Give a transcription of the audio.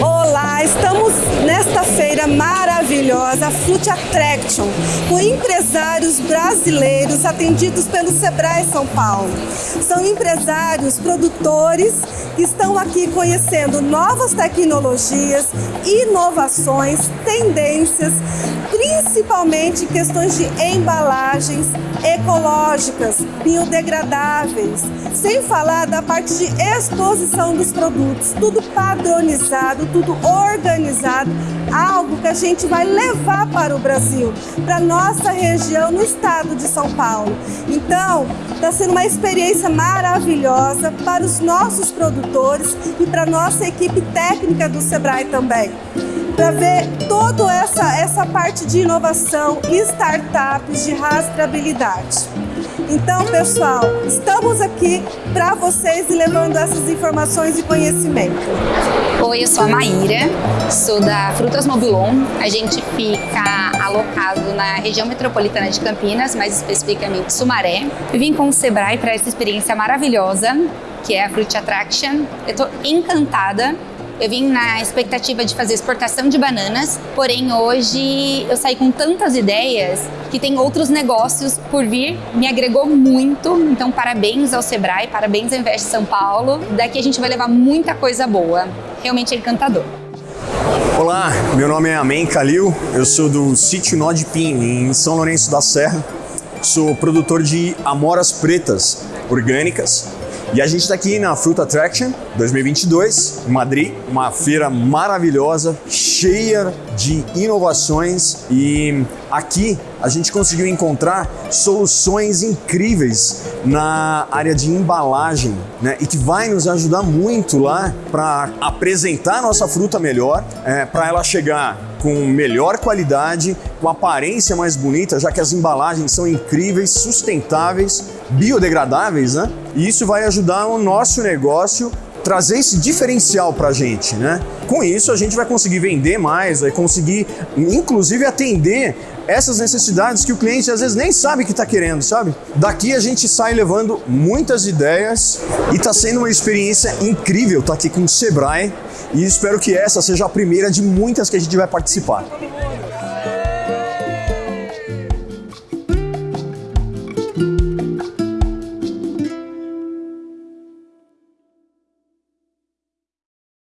Olá, estamos nesta feira maravilhosa, Fruit Attraction, com empresários brasileiros atendidos pelo Sebrae São Paulo. São empresários, produtores que estão aqui conhecendo novas tecnologias, inovações, tendências, principalmente questões de embalagens ecológicas, biodegradáveis, sem falar da parte de exposição dos produtos, tudo padronizado, tudo organizado, algo que a gente vai levar para o Brasil, para nossa região no estado de São Paulo. Então, está sendo uma experiência maravilhosa para os nossos produtores e para nossa equipe técnica do Sebrae também para ver toda essa, essa parte de inovação startups de rastreabilidade. Então, pessoal, estamos aqui para vocês levando essas informações e conhecimento. Oi, eu sou a Maíra, sou da Frutas Mobilon. A gente fica alocado na região metropolitana de Campinas, mais especificamente Sumaré. Eu vim com o Sebrae para essa experiência maravilhosa, que é a Fruit Attraction. Eu estou encantada eu vim na expectativa de fazer exportação de bananas, porém hoje eu saí com tantas ideias que tem outros negócios por vir, me agregou muito. Então parabéns ao Sebrae, parabéns ao Invest São Paulo. Daqui a gente vai levar muita coisa boa. Realmente é encantador. Olá, meu nome é Amen Calil, eu sou do sítio Nó de Pim, em São Lourenço da Serra. Sou produtor de amoras pretas orgânicas e a gente está aqui na Fruit Attraction 2022, em Madrid, uma feira maravilhosa, cheia de inovações e aqui a gente conseguiu encontrar soluções incríveis na área de embalagem, né? E que vai nos ajudar muito lá para apresentar nossa fruta melhor, é, para ela chegar com melhor qualidade, com aparência mais bonita, já que as embalagens são incríveis, sustentáveis, biodegradáveis, né? E isso vai ajudar o nosso negócio trazer esse diferencial para a gente, né? Com isso a gente vai conseguir vender mais, vai conseguir inclusive atender essas necessidades que o cliente às vezes nem sabe que está querendo, sabe? Daqui a gente sai levando muitas ideias e está sendo uma experiência incrível estar tá aqui com o Sebrae e espero que essa seja a primeira de muitas que a gente vai participar.